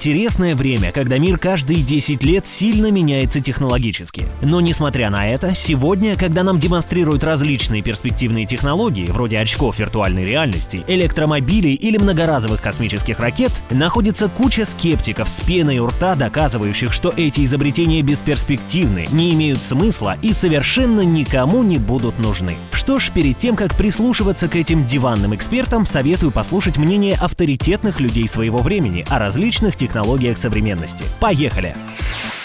Интересное время, когда мир каждые 10 лет сильно меняется технологически. Но несмотря на это, сегодня, когда нам демонстрируют различные перспективные технологии, вроде очков виртуальной реальности, электромобилей или многоразовых космических ракет, находится куча скептиков с пеной у рта, доказывающих, что эти изобретения бесперспективны, не имеют смысла и совершенно никому не будут нужны. Что ж, перед тем, как прислушиваться к этим диванным экспертам, советую послушать мнение авторитетных людей своего времени о различных технологиях технологиях современности. Поехали!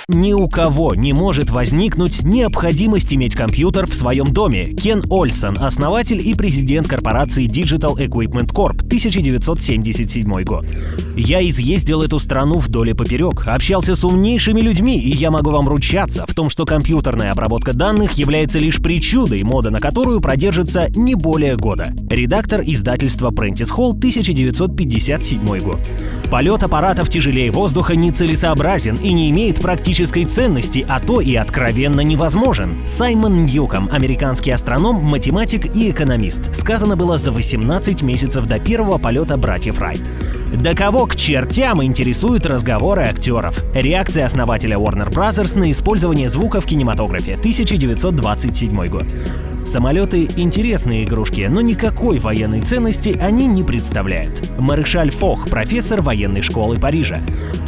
Ни у кого не может возникнуть необходимость иметь компьютер в своем доме. Кен Ольсон, основатель и президент корпорации Digital Equipment Corp, 1977 год. Я изъездил эту страну вдоль и поперек, общался с умнейшими людьми, и я могу вам ручаться в том, что компьютерная обработка данных является лишь причудой, мода на которую продержится не более года. Редактор издательства Prentice Hall, 1957 год. Полет аппаратов тяжелее воздуха нецелесообразен и не имеет практической ценности, а то и откровенно невозможен. Саймон Ньюком, американский астроном, математик и экономист. Сказано было за 18 месяцев до первого полета братьев Райт. До кого к чертям интересуют разговоры актеров? Реакция основателя Warner Bros. на использование звука в кинематографе, 1927 год. Самолеты — интересные игрушки, но никакой военной ценности они не представляют. Маршаль Фох, профессор военной школы Парижа.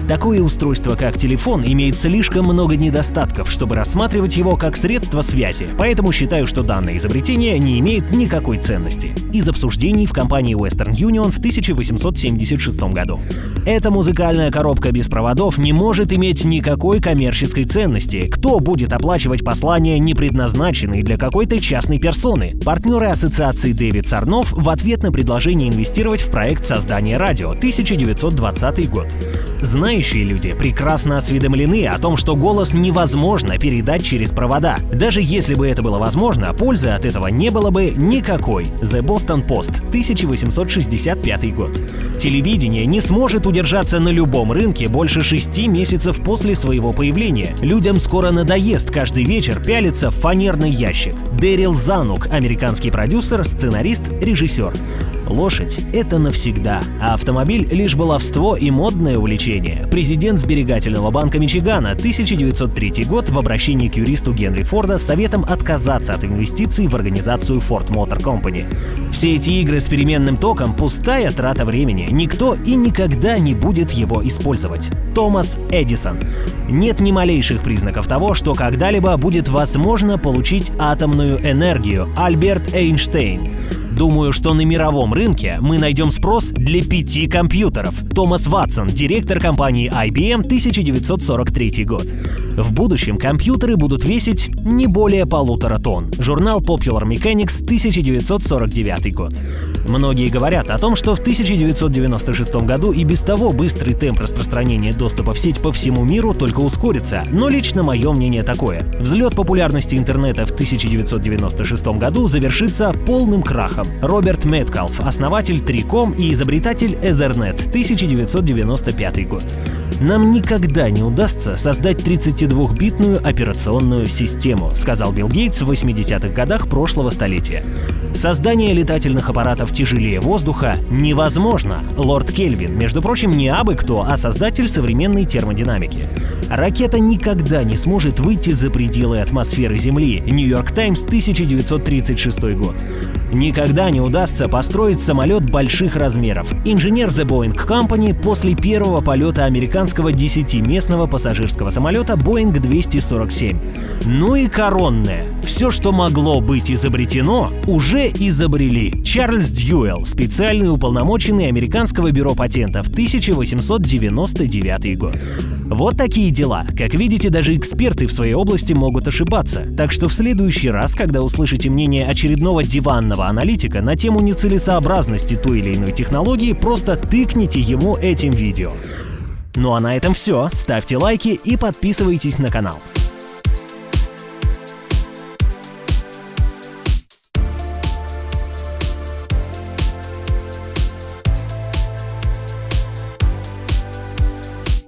Такое устройство, как телефон, имеет слишком много недостатков, чтобы рассматривать его как средство связи, поэтому считаю, что данное изобретение не имеет никакой ценности. Из обсуждений в компании Western Union в 1876 году. Эта музыкальная коробка без проводов не может иметь никакой коммерческой ценности. Кто будет оплачивать послания, не предназначенные для какой-то частной персоны? Партнеры ассоциации Дэвид Сарнов в ответ на предложение инвестировать в проект создания радио 1920 год. Знающие люди прекрасно осведомлены о том, что голос невозможно передать через провода. Даже если бы это было возможно, пользы от этого не было бы никакой. The Boston Post, 1865 год. Телевидение не сможет удержаться на любом рынке больше шести месяцев после своего появления. Людям скоро надоест каждый вечер пялиться в фанерный ящик. Дэрил Занук, американский продюсер, сценарист, режиссер. Лошадь — это навсегда, а автомобиль — лишь баловство и модное увлечение. Президент Сберегательного банка Мичигана 1903 год в обращении к юристу Генри Форда с советом отказаться от инвестиций в организацию Ford Motor Company. Все эти игры с переменным током — пустая трата времени. Никто и никогда не будет его использовать. Томас Эдисон. Нет ни малейших признаков того, что когда-либо будет возможно получить атомную энергию. Альберт Эйнштейн. Думаю, что на мировом рынке мы найдем спрос для пяти компьютеров. Томас Ватсон, директор компании IBM, 1943 год. В будущем компьютеры будут весить не более полутора тонн. Журнал Popular Mechanics, 1949 год. Многие говорят о том, что в 1996 году и без того быстрый темп распространения доступа в сеть по всему миру только ускорится, но лично мое мнение такое. Взлет популярности интернета в 1996 году завершится полным крахом. Роберт Меткалф, основатель Триком и изобретатель Ethernet, 1995 год. Нам никогда не удастся создать 32-битную операционную систему, сказал Билл Гейтс в 80-х годах прошлого столетия. Создание летательных аппаратов тяжелее воздуха невозможно. Лорд Кельвин, между прочим, не абы кто, а создатель современной термодинамики. Ракета никогда не сможет выйти за пределы атмосферы Земли. Нью-Йорк Таймс, 1936 год. Никогда не удастся построить самолет больших размеров. Инженер The Boeing Company после первого полета американского 10-местного пассажирского самолета Boeing 247. Ну и коронное. Все, что могло быть изобретено, изобрели. Чарльз Дьюэлл, специальный уполномоченный американского бюро патентов, 1899 год. Вот такие дела. Как видите, даже эксперты в своей области могут ошибаться. Так что в следующий раз, когда услышите мнение очередного диванного аналитика на тему нецелесообразности той или иной технологии, просто тыкните ему этим видео. Ну а на этом все. Ставьте лайки и подписывайтесь на канал.